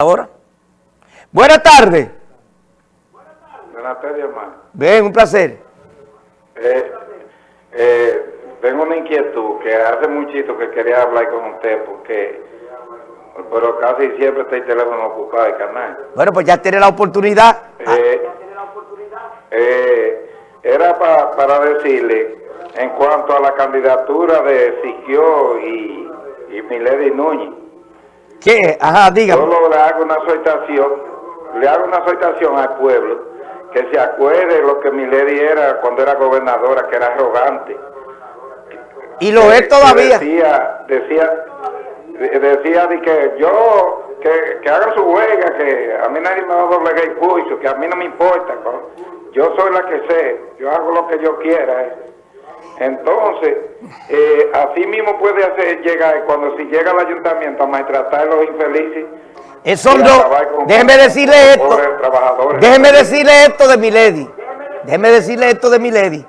Ahora. Buenas tardes. Buenas tardes, hermano. Ven, un placer. Eh, eh, tengo una inquietud que hace muchito que quería hablar con usted porque, pero casi siempre está el teléfono ocupado, el canal. Bueno, pues ya tiene la oportunidad. Eh, eh, era pa- para decirle, en cuanto a la candidatura de Siquio y, y Milady Núñez, ¿Qué? Ajá, dígame. Solo le hago una exhortación, le hago una exhortación al pueblo que se acuerde lo que Milady era cuando era gobernadora, que era arrogante. Y lo Que- es que todavía. Decía, decía, de- decía de que yo, que, que hagan su huelga, que a mí nadie me va a doblegar el pulso, que a mí no me importa. co- Yo soy la que sé, yo hago lo que yo quiera. eh. Entonces, eh, así mismo puede hacer llegar, cuando si llega al ayuntamiento a maltratar a los infelices, Eso a no. Déjeme decirle esto. Déjeme decirle esto de mi lady. Déjeme decirle esto de mi lady.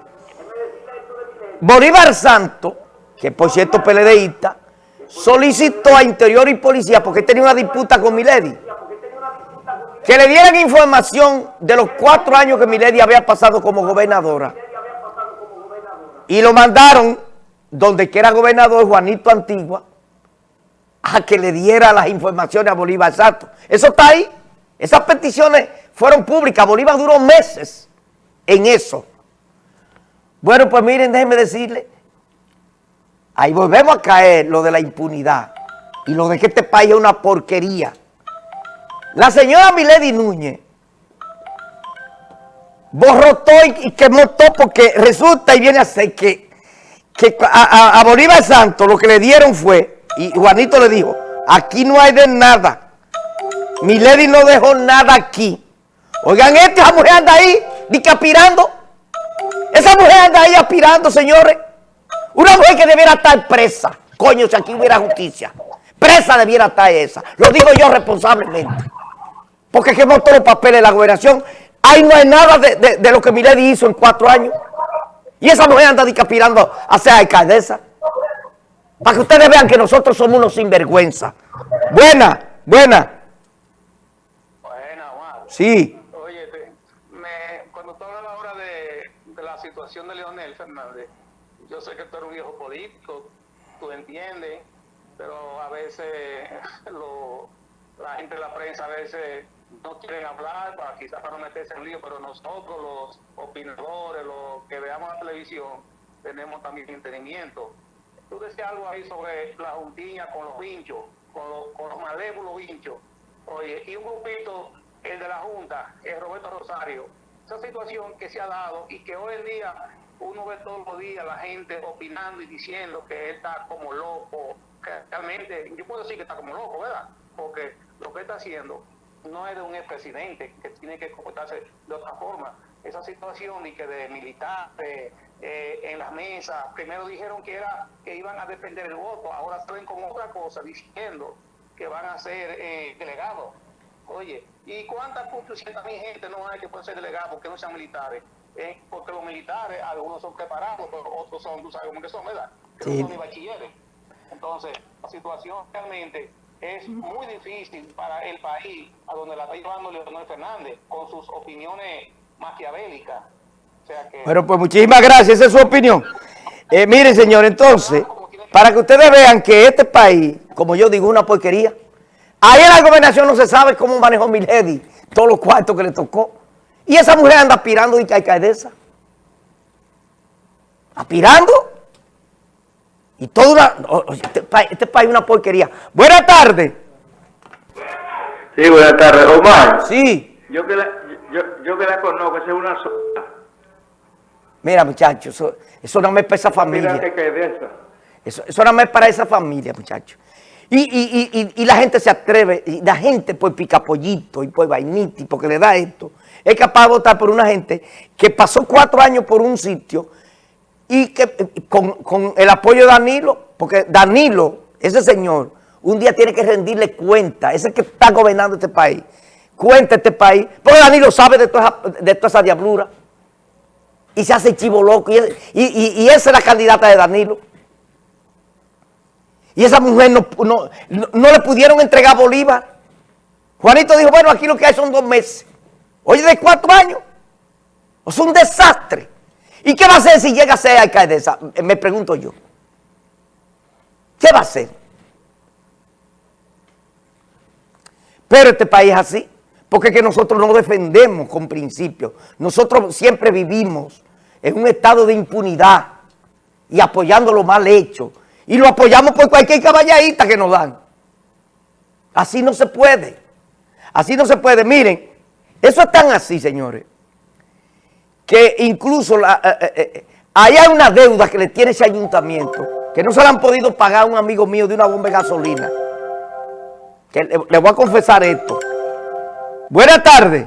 Bolívar Santo, que por cierto PLDista, solicitó a Interior y Policía, porque tenía una disputa con mi lady, que le dieran información de los cuatro años que mi lady había pasado como gobernadora. Y lo mandaron, donde que era gobernador Juanito Antigua, a que le diera las informaciones a Bolívar Santo. Eso está ahí. Esas peticiones fueron públicas. Bolívar duró meses en eso. Bueno, pues miren, déjenme decirle, ahí volvemos a caer lo de la impunidad y lo de que este país es una porquería. La señora Milady Núñez borró todo y, quemó todo porque resulta y viene a ser que, que a, a- Bolívar Santos lo que le dieron fue, y Juanito le dijo, aquí no hay de nada. Milady no dejó nada aquí. Oigan, esta mujer anda ahí, di que aspirando. Esa mujer anda ahí aspirando, señores. Una mujer que debiera estar presa. Coño, si aquí hubiera justicia. Presa debiera estar esa. Lo digo yo responsablemente. Porque quemó todos los papeles de la gobernación. Ahí no hay nada de, de- de lo que Milady hizo en cuatro años. Y esa mujer anda aspirando a ser alcaldesa. Para que ustedes vean que nosotros somos unos sinvergüenza. Buena, buena. Buena, Juan. Sí. Oye, te- me, cuando tú hablas ahora de, de la situación de Leonel Fernández, yo sé que tú eres un viejo político, tú entiendes, pero a veces lo- la gente de la prensa a veces no quieren hablar, para, quizás para no meterse en lío, pero nosotros los opinadores, los que veamos la televisión, tenemos también entendimiento. Tú decías algo ahí sobre la juntilla con los vinchos, con los, con los malévolos vinchos. Oye, y un grupito, el de la Junta, el Roberto Rosario. Esa situación que se ha dado y que hoy en día uno ve todos los días la gente opinando y diciendo que él está como loco. Realmente, yo puedo decir que está como loco, ¿verdad? Porque lo que está haciendo no es de un expresidente que tiene que comportarse de otra forma. Esa situación y que de militares eh, en las mesas, primero dijeron que era que iban a defender el voto, ahora salen con otra cosa diciendo que van a ser eh, delegados. Oye, ¿y cuántas mil gente no hay que pueden ser delegados porque no sean militares? Eh, porque los militares, algunos son preparados, pero otros son, tú sabes cómo que son, ¿verdad? Que Sí. son ni bachilleres. Entonces, la situación realmente es muy difícil para el país a donde la está llevando Leonel Fernández con sus opiniones maquiavélicas. O sea que... Pero pues muchísimas gracias, esa es su opinión. Eh, miren, señor, entonces, para que ustedes vean que este país, como yo digo, una porquería. Ahí en la gobernación no se sabe cómo manejó Milady todos los cuartos que le tocó. Y esa mujer anda aspirando de que alcaldesa. Aspirando. Y toda una... Este país, este país es una porquería. Buenas tardes. Sí, buenas tardes, Omar. Sí. Yo que la, yo, yo que la conozco, esa es una sola. Mira, muchachos, eso, eso no me pesa familia. Mira que es de esa. Eso, eso más es para esa familia, muchachos. Y, y- y- y- la gente se atreve, y la gente por picapollito y por vainita y porque le da esto, es capaz de votar por una gente que pasó cuatro años por un sitio y que eh, con, con el apoyo de Danilo, porque Danilo, ese señor, un día tiene que rendirle cuenta, ese que está gobernando este país, cuenta este país, porque Danilo sabe de toda esa, de toda esa diablura y se hace chivo loco y, y- y- esa es la candidata de Danilo. Y esa mujer no, no, no- le pudieron entregar Bolívar. Juanito dijo, bueno, aquí lo que hay son dos meses. Oye, de cuatro años. Es un desastre. ¿Y qué va a hacer si llega a ser alcaldesa? Me pregunto yo. ¿Qué va a hacer? Pero este país es así, porque es que nosotros no defendemos con principios. Nosotros siempre vivimos en un estado de impunidad y apoyando lo mal hecho. Y lo apoyamos por cualquier caballadita que nos dan. Así no se puede. Así no se puede. Miren, eso es tan así, señores, que incluso la, eh, eh, eh, hay una deuda que le tiene ese ayuntamiento, que no se la han podido pagar a un amigo mío de una bomba de gasolina. Que le, le voy a confesar esto. Buenas tardes.